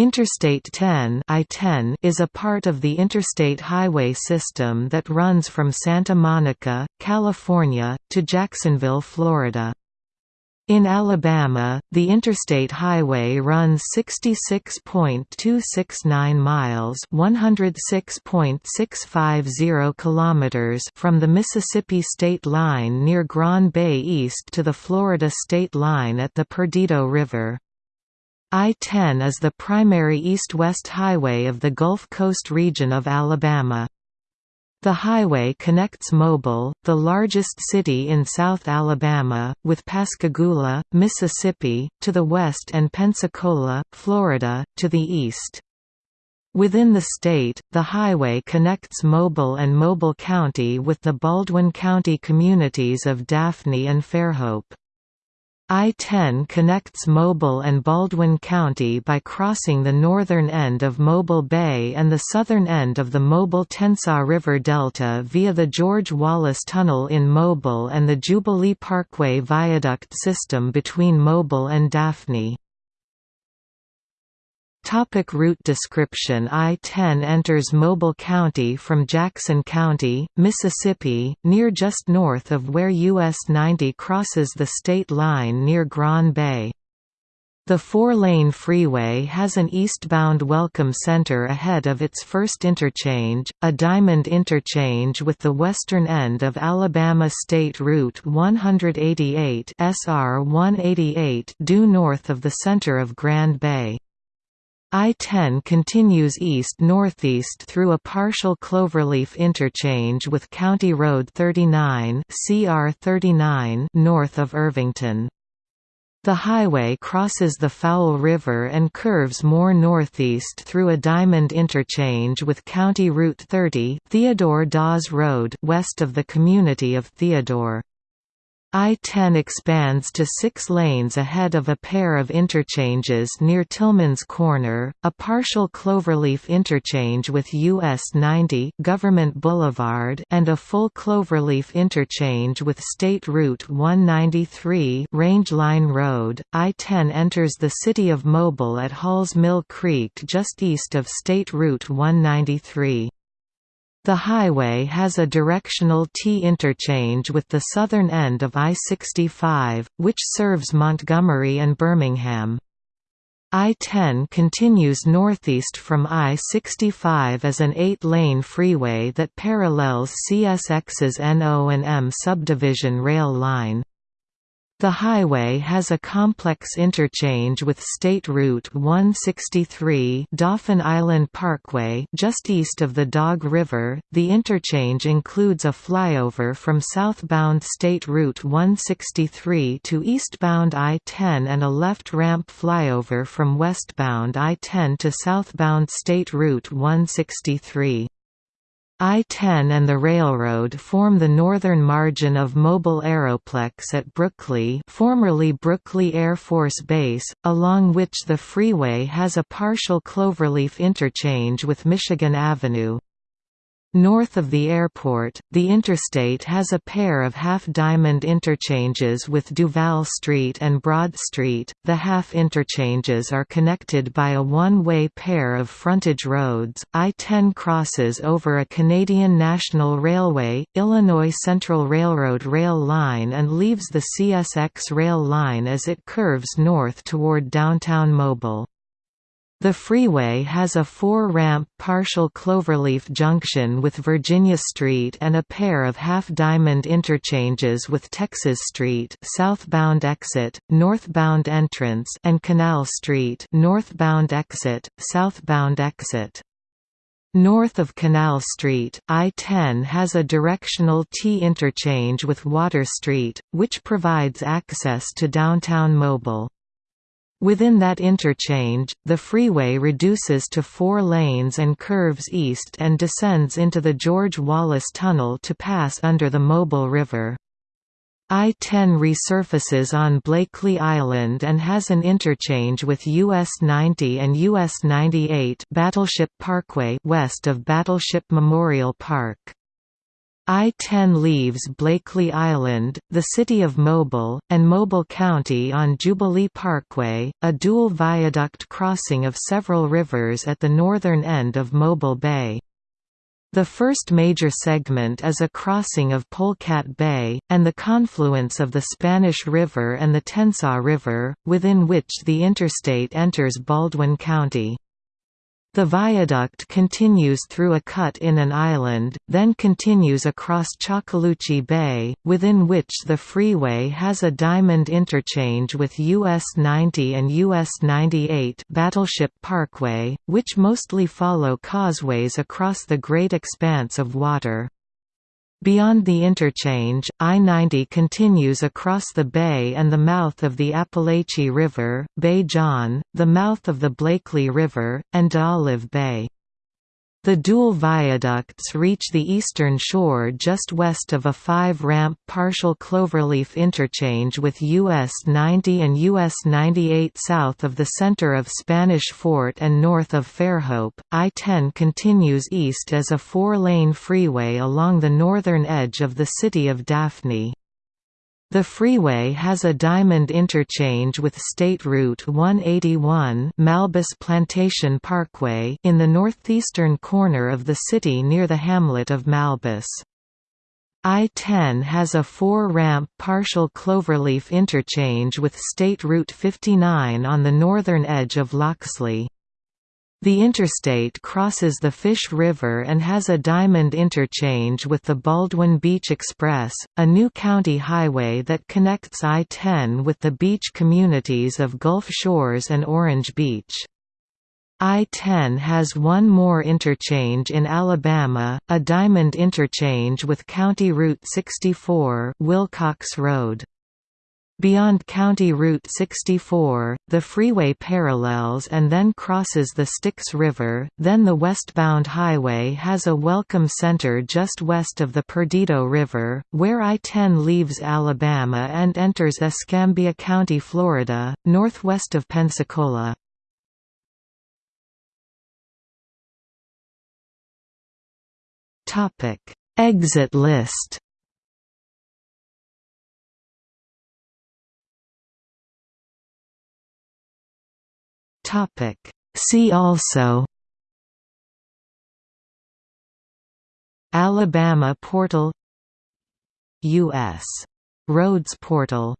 Interstate 10 I-10 is a part of the interstate highway system that runs from Santa Monica, California, to Jacksonville, Florida. In Alabama, the interstate highway runs 66.269 miles, 106.650 kilometers from the Mississippi state line near Grand Bay east to the Florida state line at the Perdido River. I-10 is the primary east-west highway of the Gulf Coast region of Alabama. The highway connects Mobile, the largest city in South Alabama, with Pascagoula, Mississippi, to the west and Pensacola, Florida, to the east. Within the state, the highway connects Mobile and Mobile County with the Baldwin County communities of Daphne and Fairhope. I-10 connects Mobile and Baldwin County by crossing the northern end of Mobile Bay and the southern end of the Mobile-Tensaw River Delta via the George Wallace Tunnel in Mobile and the Jubilee Parkway Viaduct system between Mobile and Daphne. Topic route description I-10 enters Mobile County from Jackson County, Mississippi, near just north of where US 90 crosses the state line near Grand Bay. The four-lane freeway has an eastbound welcome center ahead of its first interchange, a diamond interchange with the western end of Alabama State Route 188 SR 188 due north of the center of Grand Bay. I-10 continues east-northeast through a partial cloverleaf interchange with County Road 39 CR 39 north of Irvington. The highway crosses the Fowl River and curves more northeast through a diamond interchange with County Route 30 Theodore Dawes Road west of the community of Theodore. I-10 expands to six lanes ahead of a pair of interchanges near Tillman's Corner, a partial cloverleaf interchange with US 90 Government Boulevard and a full cloverleaf interchange with State Route 193 Range Line Road. I-10 enters the city of Mobile at Halls Mill Creek just east of State Route 193. The highway has a directional T interchange with the southern end of I-65, which serves Montgomery and Birmingham. I-10 continues northeast from I-65 as an eight-lane freeway that parallels CSX's NO&M subdivision rail line. The highway has a complex interchange with State Route 163 Dauphin Island Parkway just east of the Dog River. The interchange includes a flyover from southbound State Route 163 to eastbound I-10 and a left ramp flyover from westbound I-10 to southbound State Route 163. I-10 and the railroad form the northern margin of Mobile Aeroplex at Brookley formerly Brookley Air Force Base, along which the freeway has a partial cloverleaf interchange with Michigan Avenue. North of the airport, the interstate has a pair of half-diamond interchanges with Duval Street and Broad Street. The half interchanges are connected by a one-way pair of frontage roads. I-10 crosses over a Canadian National Railway, Illinois Central Railroad rail line and leaves the CSX rail line as it curves north toward downtown Mobile. The freeway has a four-ramp partial cloverleaf junction with Virginia Street and a pair of half-diamond interchanges with Texas Street southbound exit, northbound entrance and Canal Street northbound exit, southbound exit. North of Canal Street, I-10 has a directional T interchange with Water Street, which provides access to downtown Mobile. Within that interchange, the freeway reduces to four lanes and curves east and descends into the George Wallace Tunnel to pass under the Mobile River. I-10 resurfaces on Blakely Island and has an interchange with US 90 and US 98 Battleship Parkway west of Battleship Memorial Park. I-10 leaves Blakely Island, the city of Mobile, and Mobile County on Jubilee Parkway, a dual viaduct crossing of several rivers at the northern end of Mobile Bay. The first major segment is a crossing of Polecat Bay, and the confluence of the Spanish River and the Tensaw River, within which the interstate enters Baldwin County. The viaduct continues through a cut in an island, then continues across Chacaloochee Bay, within which the freeway has a diamond interchange with US 90 and US 98 Battleship Parkway, which mostly follow causeways across the great expanse of water. Beyond the interchange, I-90 continues across the bay and the mouth of the Apalachee River, Bay John, the mouth of the Blakely River, and D'Olive Bay. The dual viaducts reach the eastern shore just west of a five-ramp partial cloverleaf interchange with US 90 and US 98 south of the center of Spanish Fort and north of Fairhope. I-10 continues east as a four-lane freeway along the northern edge of the city of Daphne. The freeway has a diamond interchange with State Route 181 Malbis Plantation Parkway in the northeastern corner of the city near the hamlet of Malbis. I-10 has a four-ramp partial cloverleaf interchange with State Route 59 on the northern edge of Loxley. The interstate crosses the Fish River and has a diamond interchange with the Baldwin Beach Express, a new county highway that connects I-10 with the beach communities of Gulf Shores and Orange Beach. I-10 has one more interchange in Alabama, a diamond interchange with County Route 64 Wilcox Road. Beyond County Route 64, the freeway parallels and then crosses the Styx River, then the westbound highway has a welcome center just west of the Perdido River, where I-10 leaves Alabama and enters Escambia County, Florida, northwest of Pensacola. Exit list Topic. See also Alabama portal U.S. Roads portal